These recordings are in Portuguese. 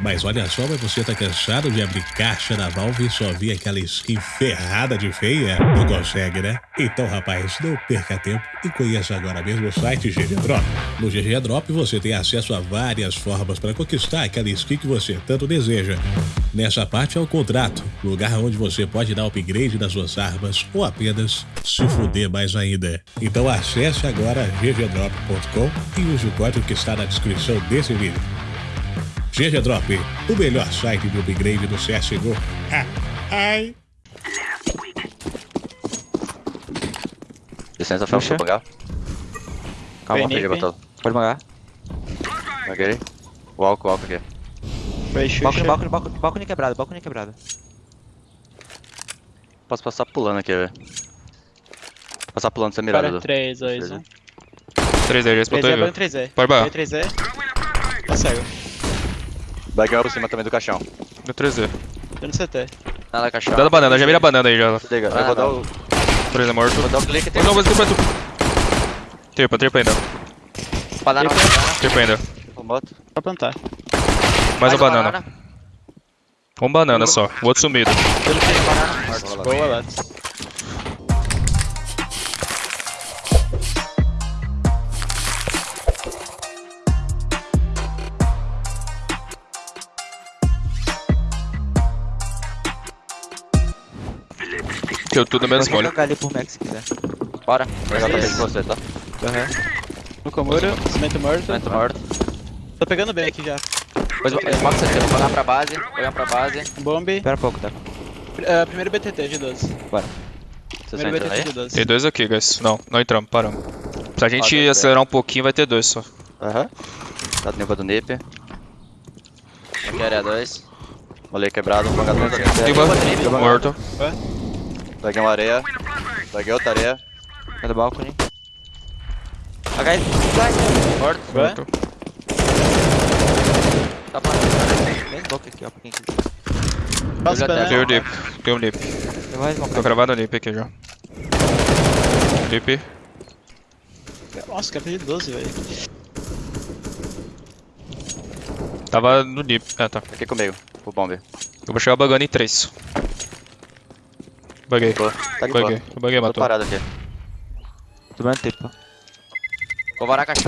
Mas olha só, mas você tá cansado de abrir caixa da Valve e só ver aquela skin ferrada de feia? Não consegue, né? Então, rapaz, não perca tempo e conheça agora mesmo o site GG Drop. No GG Drop você tem acesso a várias formas para conquistar aquela skin que você tanto deseja. Nessa parte é o contrato, lugar onde você pode dar upgrade nas suas armas ou apenas se fuder mais ainda. Então acesse agora ggdrop.com e use o código que está na descrição desse vídeo. GG Drop, o melhor site de upgrade do CSGO. Ah, ai. Licença, Fel, vou pagar. Calma, vem. botou. Pode pagar. Paguei. Walk, walk aqui. Balcone, balcone, balcone, balcone quebrado, balcone quebrado. Posso passar pulando aqui, velho. Passar pulando sem mirada, Para Dudu. 3, 2, 1. 3 aí, já botou 3 aí, é viu? 3 Pode barrar. 3 é. Tá cego. Bagueu por cima também do caixão. Deu 3D. Tô no CT. Nada, caixão. Dá da banana, já vira a banana aí, já. Liga, eu Ah, vou dar não. o... 3 é morto. Vou dar o clique Não, não, mas tripa, tripa. Tripa, tripa ainda. Banana, Tripa ainda. o moto. Só plantar. Mais uma banana. Um banana só, o outro sumido. Boa, Lattes. Deu tudo menos Pode molho. jogar ali por Max se quiser. Bora. Vou pegar o tapete de você, tá? Aham. No Komuro, cimento morto. Cimento morto. Tô pegando bem aqui já. Depois eu boto você, vou olhar pra base. Vou olhar pra base. Bomb. Espera um pouco, tá? Uh, primeiro BTT de 12. Vocês estão Primeiro aí? BTT de 12. Tem dois aqui, guys. Não, não entramos, paramos. Se a gente tem acelerar um pouquinho, vai ter dois só. Aham. Tá no nível do NIP. Aqui é área 2. Molei quebrado, vou pagar dentro. Tripa, morto. Peguei uma areia. Peguei outra areia. Cadê o balcone? HF. Morto. Ué? Morto. Tá parado. Bem boca aqui, ó, pra quem quiser. Passa pra Tem o nip, tem o vai Tô gravado o nip aqui já. Nip. Nossa, cara, de 12, velho. Tava no nip. Ah, tá. Aqui comigo. O bombe. Eu vou chegar bugando em 3. Buguei. Boa. Tá de boa. Buguei. Eu buguei, Tô matou. parado aqui. Tomando tempo. Vou varar a caixa.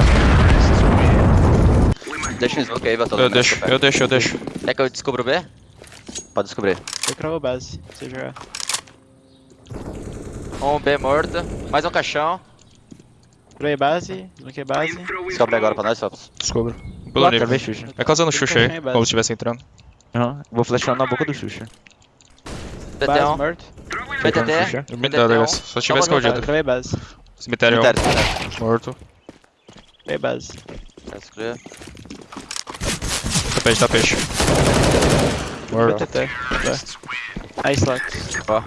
Deixa o smoke aí, Batalha. Eu deixo, eu deixo, eu deixo. Quer que eu descubra o B? Pode descobrir. Eu cravo base, se você jogar. Um B morto. Mais um caixão. Cravei base, bloqueei base. Descobre agora pra nós, Felps. Descubro. Travei Xuxa. É causando Xuxa aí, como se estivesse entrando. Aham. Vou flashar na boca do Xuxa. Base BT1. morto. BTT. Xuxa. Me dá, BT1. guys. Só tiver escondido. Cravei base. Cemitério Cemitério, cemitério. morto. Cravei base. Let's clear. Tapete, tapete. Morto. BTT. Aí, slot. Ó.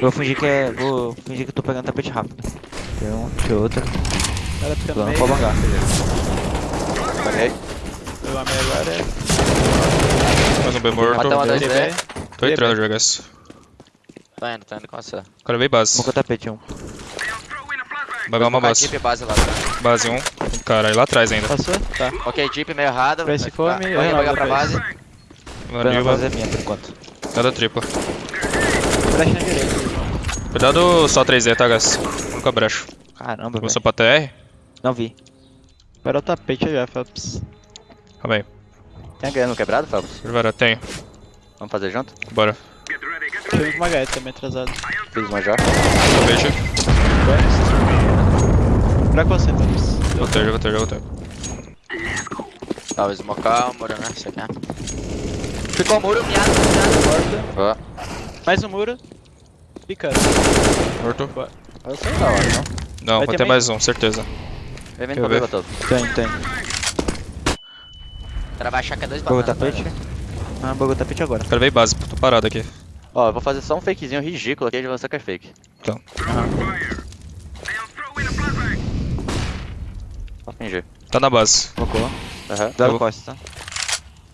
Vou fingir que é. Vou fingir que eu tô pegando tapete rápido. Tem um, tem outro. Ela fica no meio. pra bangar. Paguei. Uma meia agora. Mais um B morto. Dois Cravei. B. Tô entrando já, guys. Tá indo, tá indo com você. Cara, veio base. Boca tapete um. Vai uma base. Jeep base lá atrás. Base 1. Um. Caralho, lá atrás ainda. Passou? Tá. Ok, Jeep meio errado. Vai ficar- fome, eu Vou renovo pegar pra base. Pra Vanilva. fazer minha por enquanto. Nada tripla. Flash na direita. Cuidado só 3D, tá, guys? Nunca brecho. Caramba. Começou pra TR? Não vi. Para o tapete já, Phelps. Calma aí. Tem ganhando quebrado, Felps? Primeiro, tenho. Vamos fazer junto? Bora. Com uma HE também atrasado. Fiz uma já. Tapete. Pra você, Phelps. Voltei, já voltei, já voltei. Tá, vou smocar o muro, né? Você quer? Ficou o muro, miado, miado. Boa. Mais um muro. Picando. Morto. Eu sei da hora, não? Não, Vai vai ter ter mais um, certeza. Vem Quer pra ver? todo. Tem, tem. O cara vai achar que é dois Bugou bananas. tapete. Ah, bugou tapete agora. Cara, veio base, tô parado aqui. Ó, eu vou fazer só um fakezinho ridículo aqui de você que é fake. Então. Fingir. Tá na base. Bocou. Aham. Dá vou- costa, tá?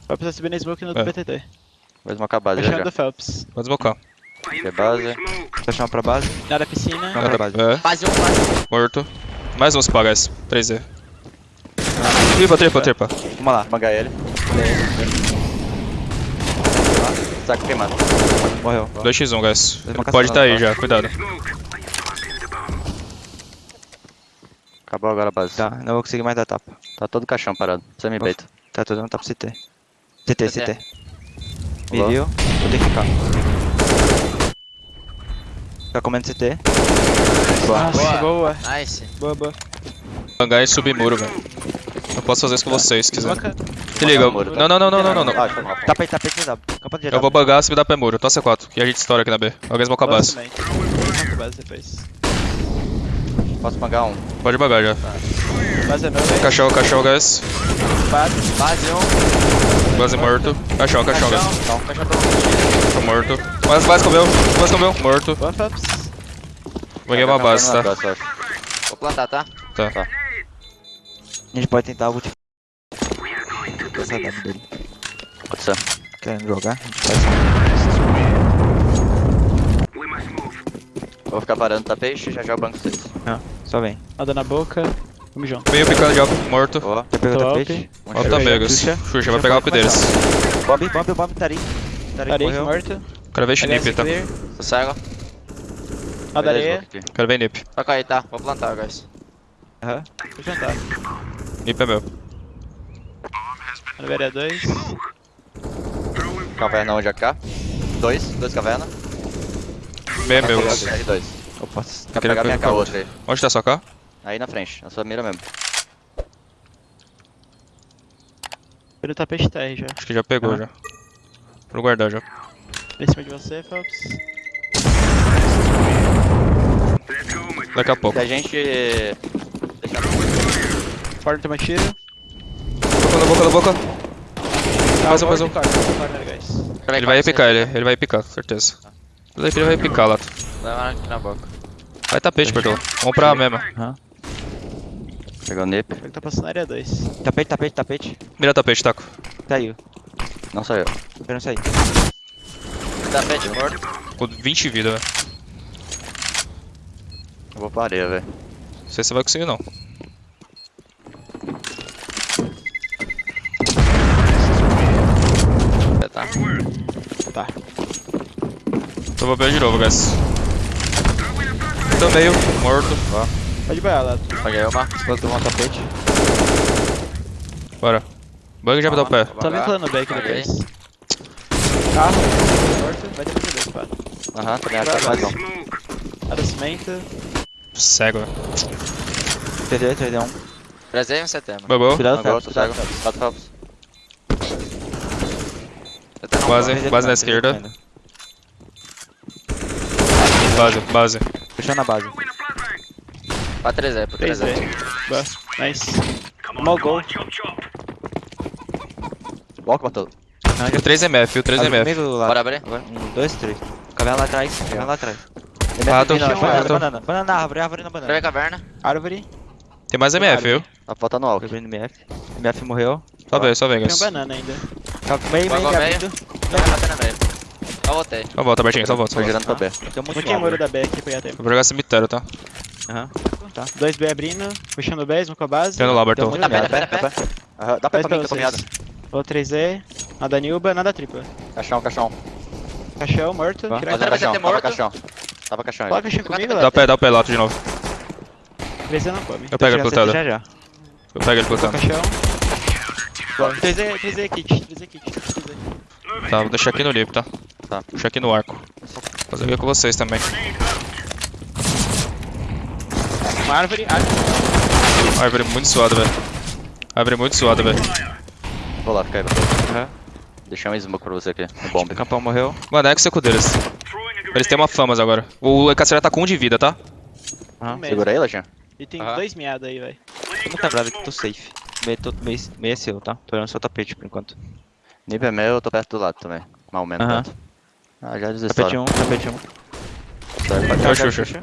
Vai precisar subir na smoke no É. BTT. Vou smocar a base já. Fechando já. do Phelps. Pode desmocar. É base. Uma pra base. Nada piscina. Não. pra base. É, Base 1, base. morto. Mais uns pra, guys. 3D. Tripa, tripa, tripa. Vamos lá. Vamos ele. Saco queimado. Morreu. 2x1, guys. Ele pode lá, tá aí tá. já, cuidado. Acabou agora a base. Tá, não vou conseguir mais dar tapa. Tá todo caixão parado. Semi bait. Tá todo mundo tapa CT. CT, CT. CT. Me Boa. viu? Vou ter que ficar. Fica comendo CT. Nossa, boa. Nice. Boa, boa. Bangar e subir muro, velho. Eu posso fazer isso com vocês, se quiser. Se liga. muro. Não, não, não, não, não, não. Tapa aí, tapa aí, CW. Campo de Eu vou bangar se me dá pé muro. Tô C4. E a gente estoura aqui na B. Alguém smoca a base. depois. Posso pagar um. Pode bangar já. Base é meu, velho. Cachorro, cachorro, guys. Base. Base 1. Base morto. Cachorro, cachorro, guys. Não, cachorro todo Tô morto. Base, base comeu. Base comeu. Morto. Phelps. Banguei uma base, tá? Vou plantar, tá? Tá. A gente pode tentar o ult. Essa dele. Pode ser. Querendo jogar? A gente faz. Vou ficar parando tá peixe já já o banco 6. Não, só vem. Nada na boca. Vamos junto. Meio picado de alto. Morto. Boa. Já pegou o tapete? Um Alta cheiro. Megas. Xuxa. Vai pegar o up deles. Bomb, bomb, bomb, Tarik. Tarik morto. Quero ver snip, LS tá? Tô cego. Nada aqui. Quero ver nip. Toca aí, tá? Vou plantar, guys. Aham. Vou jantar. Nip é meu. Areia 2. Caverna onde AK? Dois, dois caverna. Meio é meu. R2. Opa. Quer pegar minha o outra aí. Onde tá sua K? Aí na frente, na sua mira mesmo. Pelo tapete TR já. Acho que já pegou Ah. já. Vou guardar já. Em cima de você, Phelps. Daqui a pouco. Se a gente... Deixar Corner toma tiro. Boca na boca na boca. Mais um, mais um. Corner, corner, guys. Ele vai picar, ele, ele vai picar, certeza. Mas aí ele vai picar lá. Leva aqui na boca. Vai tapete, Bertolo. Vamos pra A mesmo. Pegou o nip. Ele tá passando na área 2. Tapete, tapete, tapete. Mira tapete, taco. Caiu. Não sou eu. Tô esperando sair. Tapete morto. Com 20 de vida, velho. Eu vou pra areia, velho. Não sei se você vai conseguir, não. Vou pegar de novo, guys. Tô meio, morto. Pode banhar lá. Paguei uma. Vou tomar um tapete. Bora. Bug já me dá o pé. Tá vinculando o back depois. Carro. Morto. Vai ter mais dois, pá. Aham, também acho que mais um. Área cimento. Cego, velho. TD, TD 1. Prezei um setembro. Bobou. Cuidado, Phelps. tô cego. Base, TD base na ainda, esquerda. Base, base. Fechando a base. Pra 3 aí, pro 3 3 aí. aí. Boa. Nice. Mal gol. Walk, Bartolo. Viu 3 MF, viu 3 Abre MF. comigo lá. Bora abrir? Agora, um, dois, três. Caverna lá atrás, caverna lá atrás. Rato, Não, rato. banana, banana. Banana na árvore, árvore na banana. caverna. Árvore. Tem mais MF, viu? Tá faltando walk. Quebrando MF. MF morreu. Só vem, só vem, Tem guys. banana ainda. Tá Meio, meio, meio abrindo. Bater na meio. Só voltei. Só volta, Bertinho, só volta. Tô volta. girando pra B. Tem um monte de muro da B aqui pra pegar tempo. Vou jogar cemitério, tá? Aham. Tá. 2B abrindo. Puxando o B, com a base. Tendo lá, monte Tá pé, tá pé, tá pé. Aham, Dá Dois ir pra mim, tô caminhado. Ou 3E. Nada Nilba, nada tripla. Caixão, caixão. Caixão, morto. Tá. Vai caixão, tava caixão. Tava caixão Coloca aí. caixão comigo, Dá lá. o pé, dá o pé, lato de novo. 3E não come. Eu pego ele plutado. já, já. Eu pego ele plutado. Caixão. 3E, 3E kit. 3E kit. 3E. Tá, vou deixar aqui no lip, tá? Tá. Deixar aqui no arco. Fazer ver com vocês também. Uma árvore. Árvore. Árvore muito suada, velho. Árvore muito suada, velho. Vou lá, fica aí, Bartolo. Aham. Deixei um smoke pra você aqui, no bomb. Campão morreu. Mano, é que seco deles. Eles têm uma famas agora. O Ekatsura tá com um de vida, tá? Mesmo. Segura aí, Lajinha. E tem Aham. dois miados aí, velho. Não tá bravo que tô safe. Meio, tô, meio, meio é seu, tá? Tô olhando seu tapete por enquanto. Nip é meu, eu tô perto do lado também. Ou menos Aham. Ah, já desistiu. Tapete 1, um, tapete 1. Um. É o Xuxa.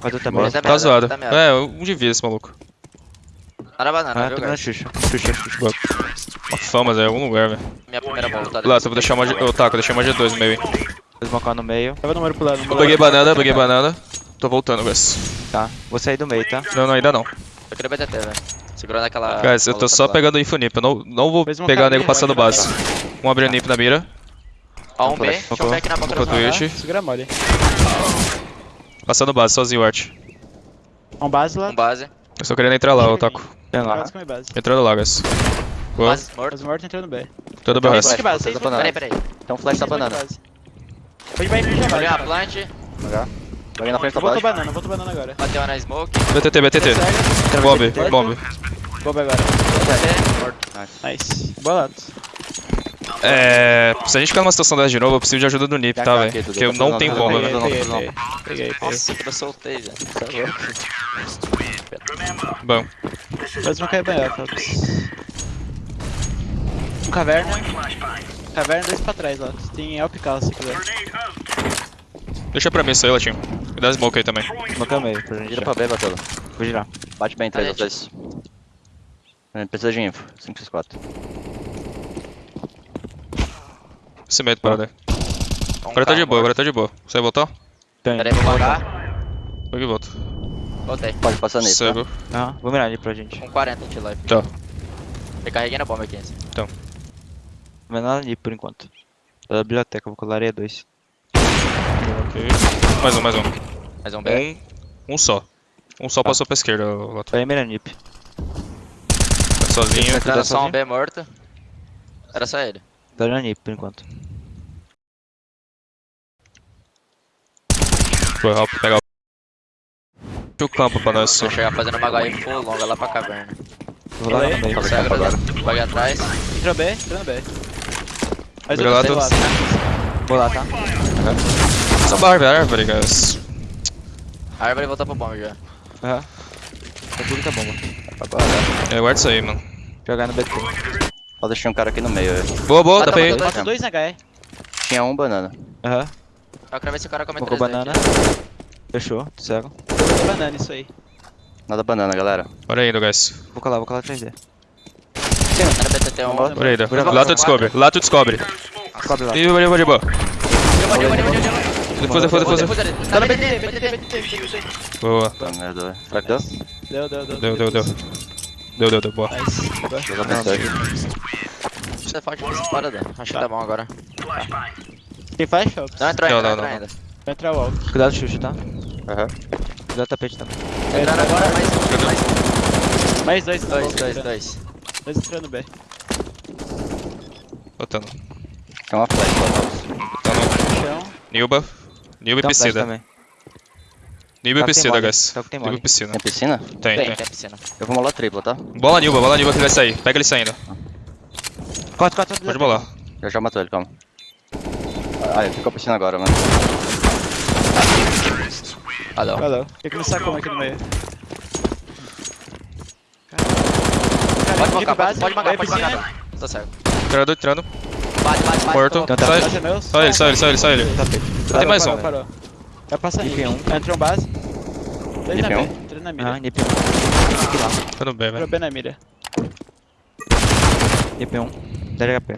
Faz o Boa. tapete. Tá Tá merda, zoado. tá merda. É, um de vida esse maluco. Tá na banana, Ah, viu, tô na? Xuxa. Xuxa, Xuxa. Uma famas é em algum lugar, velho. Minha primeira volta. Lá, eu vou deixar uma. G... Ô, taco, eu deixei uma G2 no meio, hein. Vou smocar no meio. Tava no muro pro lado. Eu peguei banana, peguei banana. Tô voltando, guys. Tá. Vou sair do meio, tá? Não, não, ainda não. Eu queria BTT, velho. Segurando aquela. Guys, eu tô só pegando info nip. Eu não, não vou pegar cabine, nego passando vai base. Um abrindo nip na mira. Ó, um B. Flash. Deixa eu ver aqui na boca Ficou do. Twitch. Segura mole. Passando base, sozinho o Art. Um base lá. Um base. Eu só querendo entrar lá, o Taco. Tem lá. Base base. Entrando lá, guys. Boa. Base morto. Base morto entrando B. Bem, Flash, resto. Base? Peraí, peraí. Tem um flash da Seis banana. base. Pode vai energia Olhei a base. plant. Alguém na frente da Volta flash. banana, volta banana agora. Bateu uma na smoke. BTT, BTT. Bomb, bomb. Bomba agora. Morto. Nice. Bolado. É. Se a gente ficar numa situação dessa de novo, eu preciso de ajuda do Nip, tá, velho? Porque eu tá não tenho Peguei, velho. Peguei, não, peguei. Peguei. Nossa, eu soltei, velho. É louco. Bom. Faz uma cair banhar, Fox. Um caverna. Caverna, dois pra trás lá. Tem Elp Cal se quiser. Deixa pra mim isso aí, Latinho. Me dá smoke aí também. Smoke meio pra gente. Gira pra B, Batola. Vou girar. Bate bem, 3 Tá, ou 2. A gente precisa de info. 5 x 4. Cimento, brother. Um Agora tá de carro boa, morto. agora tá de boa. Você vai voltar? Tem. Peraí, vou voltar. Vou que volto. Voltei. Pode passar nele. Tá? Cego. Aham, vou mirar ali pra gente. Com 40 de life. Tá. Recarreguei na bomba aqui. assim. Não vai nada ali por enquanto. Da biblioteca, vou colar areia 2. Ok. Mais um, mais um. Mais um B. Um, um só. Um só passou pra esquerda, o Lato. Vai mirar nip. Tá sozinho. Era só um? B morto. Era só ele. Tá nip por enquanto. Foi rápido, pegar o... o campo pra nós. só. Vou chegar fazendo uma HI full longa lá pra caverna. Vou lá no meio. Cega, campo agora. Bug atrás. Entrou B, entrando B. Mais Obrigado. outro do lado. Vou lá, tá? Essa barba é árvore, guys. A árvore voltar pro bomb já. Aham. Tá tudo tá bomba. Agora. É, guarda isso aí, mano. Jogar no BT. Ó, deixei um cara aqui no meio. velho. Boa, boa, Ah, tá matando Bota dois na HE. Tinha um banana. Aham. Eu quero ver se o cara come 3D banana. aqui. Fechou, cego. Banana, isso aí. Nada banana, galera. Bora indo, guys. Vou colar, vou colar 3D. Era BTT 1. Bora. Bora indo. Bora, Lá tu descobre, lá tu descobre. Cobre lá. Ih, depois. Depois, depois, depois. Depois ali. Tá no BTT, BTT, BTT. Boa. Puta merda, velho. Será que deu? Deu, deu, deu. Deu, deu, deu. Deu, deu, deu, boa. Nice. Pra aqui. Você é pra essa parada. Acho que tá bom agora. Tem flash? Não entrou Não, ainda, não, não não. ainda. Vai entrar o walk. Cuidado, Xuxa, tá? Aham. Cuidado tapete também. Entraram agora, mais um, mais dois, Dois, dois, dois. Dois entrando B. Botando. Tem uma flash. Botando. Chão. Nilba. Nilba e Tem um flash piscina. também. Nilba e Tá que tem piscina, guys. tá tem Nilba e mole. piscina. Tem piscina? Tem, Tem, tem. tem piscina. Eu vou molar tripla, tá? Bola Nilba, bola Nilba que ele vai sair. Pega ele saindo. Corta, corta, Pode bolar. Já já matou ele, calma. Ah, ele ficou piscina agora, mano. Alô. Valeu. Tem que começar como aqui no meio. Pode bancar, pode, base, pode bancar, vai pode piscina. bancar. Tô cego. Entrando, entrando. Bate, bate, bate. Morto. tá. Meu. Só ele, só ele, só ele, só ele. Tapete. Tem mais parou, um. Vai passar aí. Um. Entrou um base. Três na mira. Três na mira. Ah, NP1. Tô tá no B, velho. Tô B na mira. NP1. 10 HP.